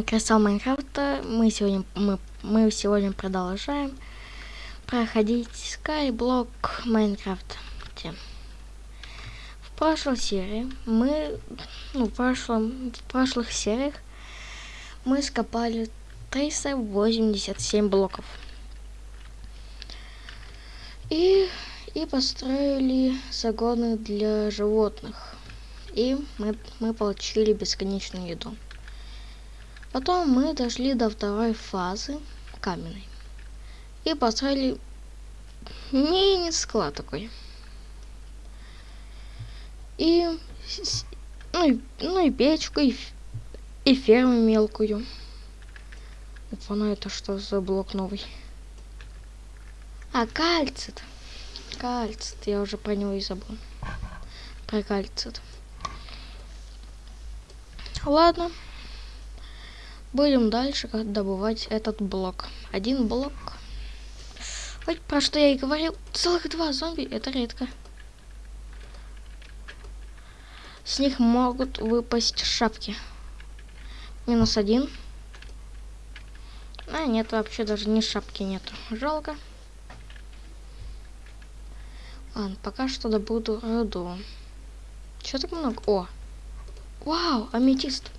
Кристалл Майнкрафта. Мы сегодня мы, мы сегодня продолжаем проходить Skyblock Майнкрафт. В прошлой серии мы, ну, в прошлом, в прошлых сериях мы скопали 387 блоков. И, и построили загоны для животных. И мы, мы получили бесконечную еду. Потом мы дошли до второй фазы каменной. И построили мини-склад такой. И, ну, и, ну и печку, и, и ферму мелкую. Опа, ну это что за блок новый? А, кальцит. Кальцит, я уже про него и забыл. Про кальцит. Ладно. Будем дальше добывать этот блок. Один блок. Ой, про что я и говорил. Целых два зомби. Это редко. С них могут выпасть шапки. Минус один. А, нет, вообще даже ни шапки нету. Жалко. Ладно, пока что добуду руду. Чего так много? О! Вау, аметист.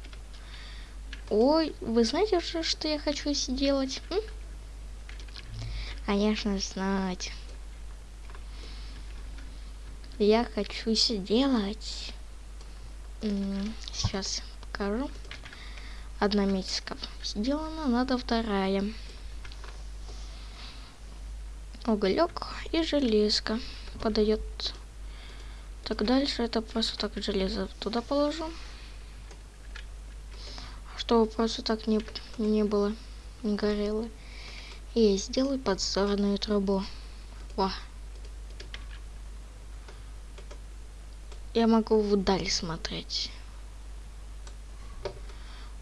Ой, вы знаете уже, что я хочу сделать? М? Конечно, знать. Я хочу сделать... Сейчас покажу. Одна метиска сделана, надо вторая. Уголек и железка подает. Так дальше это просто так железо туда положу чтобы просто так не, не было, не горело. И сделай подзорную трубу. Во. Я могу вдаль смотреть.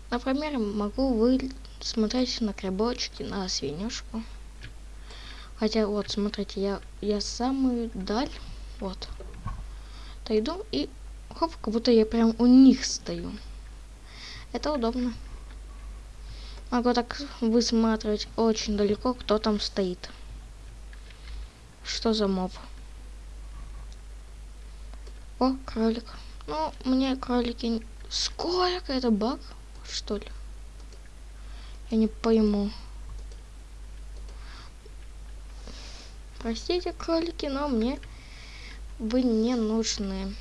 Например, могу вы смотреть на грибочки, на свинюшку. Хотя вот, смотрите, я, я самую даль, вот, дойду и хоп, как будто я прям у них стою. Это удобно. Могу так высматривать очень далеко, кто там стоит. Что за моб? О, кролик. Ну, мне кролики... Сколько? Это баг, что ли? Я не пойму. Простите, кролики, но мне вы не нужны.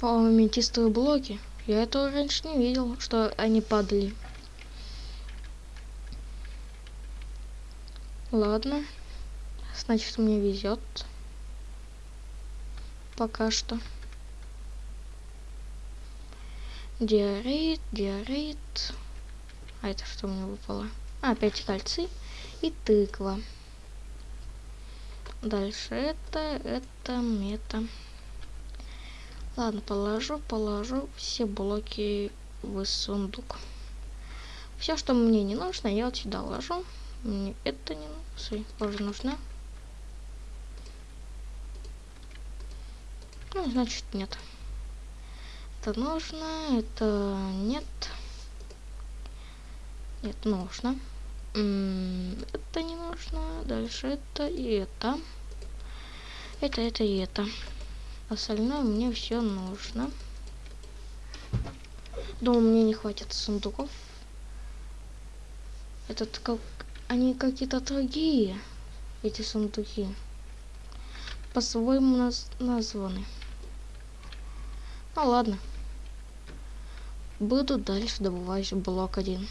По-моему, блоки. Я этого раньше не видел, что они падали. Ладно. Значит, мне везет. Пока что. Диорит, диорит. А это что мне выпало? А, опять кольцы и тыква. Дальше это, это, мета. Ладно, положу, положу все блоки в сундук. Все, что мне не нужно, я вот сюда ложу. Мне это не нужно. Тоже нужно. Ну, значит, нет. Это нужно, это нет. Нет, нужно. Это не нужно. Дальше это и это. Это, это и это. Остальное мне все нужно. Думаю, мне не хватит сундуков. Этот как... Они какие-то другие, эти сундуки. По-своему наз... названы. Ну ладно. Буду дальше добывать блок один.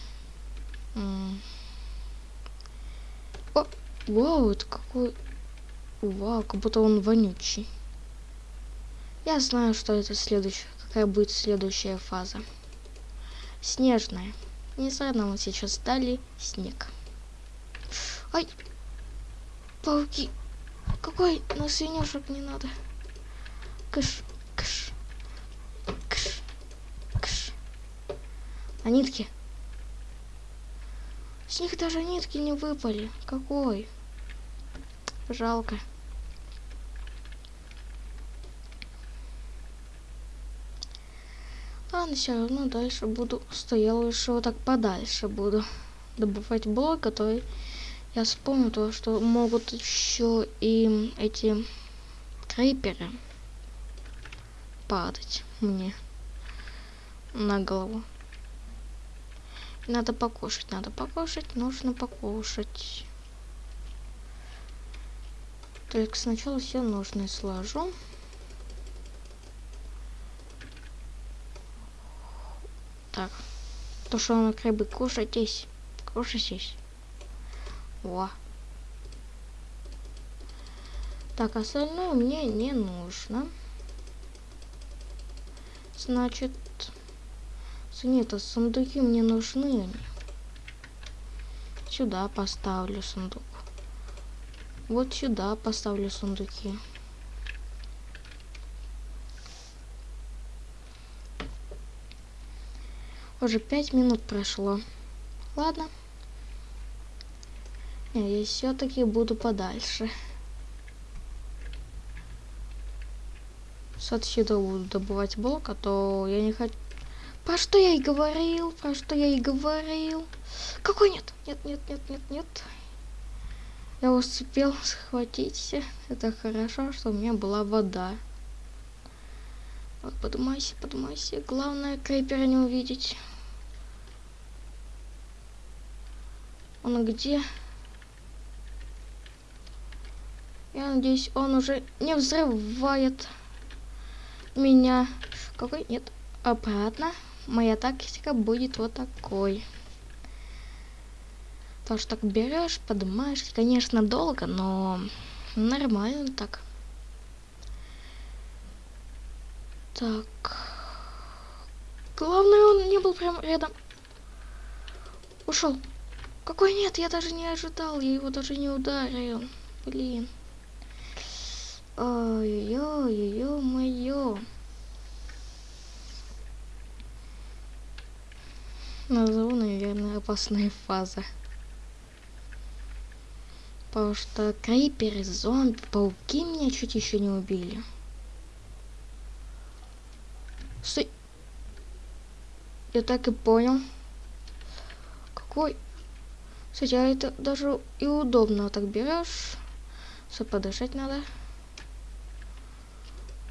О, вау, это какой... Вау, как будто он вонючий. Я знаю, что это следующее, какая будет следующая фаза. Снежная. Не зря нам сейчас дали снег. Ай! Пауки! Какой на свинюшек не надо? Кыш, кыш, кыш, кыш. А нитки? С них даже нитки не выпали. Какой? Жалко. Ладно, все равно дальше буду стоял лучше вот так подальше буду добывать блок, который я вспомнил то, что могут еще и эти крейперы падать мне на голову. Надо покушать, надо покушать, нужно покушать. Так, сначала все нужное сложу. Так. То, что он крабы кушайтесь. Кушайтесь. О. Так, остальное мне не нужно. Значит, нет, а сундуки мне нужны. Сюда поставлю сундук. Вот сюда поставлю сундуки. Уже пять минут прошло. Ладно. Я все-таки буду подальше. С отсюда буду добывать блок, а то я не хочу... Про что я и говорил, про что я и говорил. Какой нет? Нет, нет, нет, нет, нет. Я успел схватить. Это хорошо, что у меня была вода. Вот, подумайся, подумайся. Главное, крейпера не увидеть. Он где? Я надеюсь, он уже не взрывает меня. Какой? Нет. Обратно моя тактика будет вот такой. То, что так берешь, поднимаешь, конечно, долго, но нормально так. Так. Главное, он не был прям рядом. Ушел. Какой нет, я даже не ожидал, я его даже не ударил. Блин. Ой-ой-ой-ой-ой-ой. Назову, наверное, опасная фаза. Потому что криперы, зомби, пауки меня чуть еще не убили. Стой. Я так и понял. Какой? Кстати, а это даже и удобно так берешь. Все подышать надо.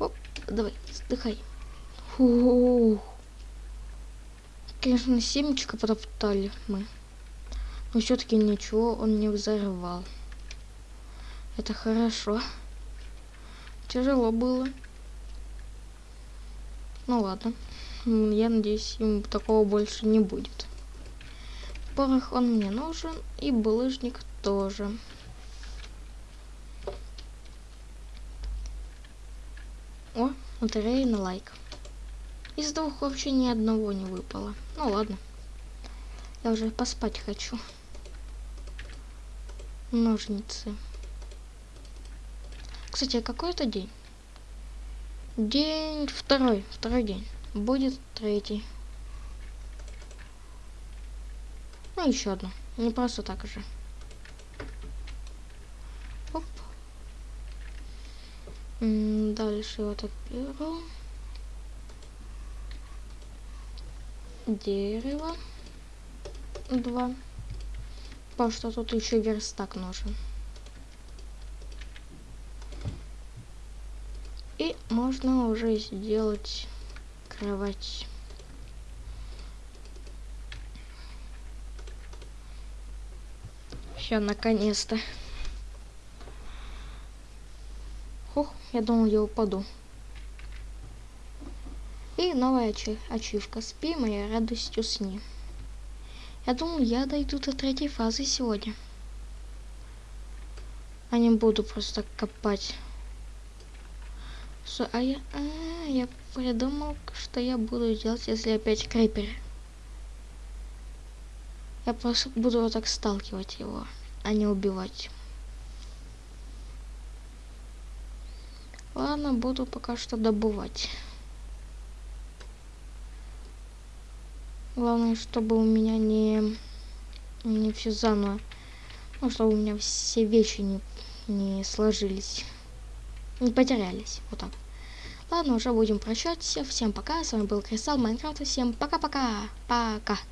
Оп, давай, вздыхай. Фух. Конечно, семечко потоптали мы. Но все-таки ничего он не взорвал. Это хорошо. Тяжело было. Ну ладно. Я надеюсь, ему такого больше не будет. Порох он мне нужен. И булыжник тоже. О, лотерея на лайк. Из двух вообще ни одного не выпало. Ну ладно. Я уже поспать хочу. Ножницы. Кстати, а какой это день? День второй. Второй день. Будет третий. Ну, еще одно. Не просто так же. Оп. Дальше вот так беру. дерево. Два. Потому что тут еще верстак нужен. И можно уже сделать кровать. Все, наконец-то. Хух, я думал, я упаду. И новая ачивка. Спи, моя радостью сни. Я думаю, я дойду до третьей фазы сегодня. А не буду просто копать. Что, а я, а, я придумал, что я буду делать, если опять крипер. Я просто буду вот так сталкивать его, а не убивать. Ладно, буду пока что добывать. Главное, чтобы у меня не, не все заново. Ну, чтобы у меня все вещи не, не сложились. Не потерялись. Вот так. Ладно, уже будем прощаться. Всем пока. С вами был Кристалл Майнкрафт. Всем пока-пока. Пока. -пока. пока.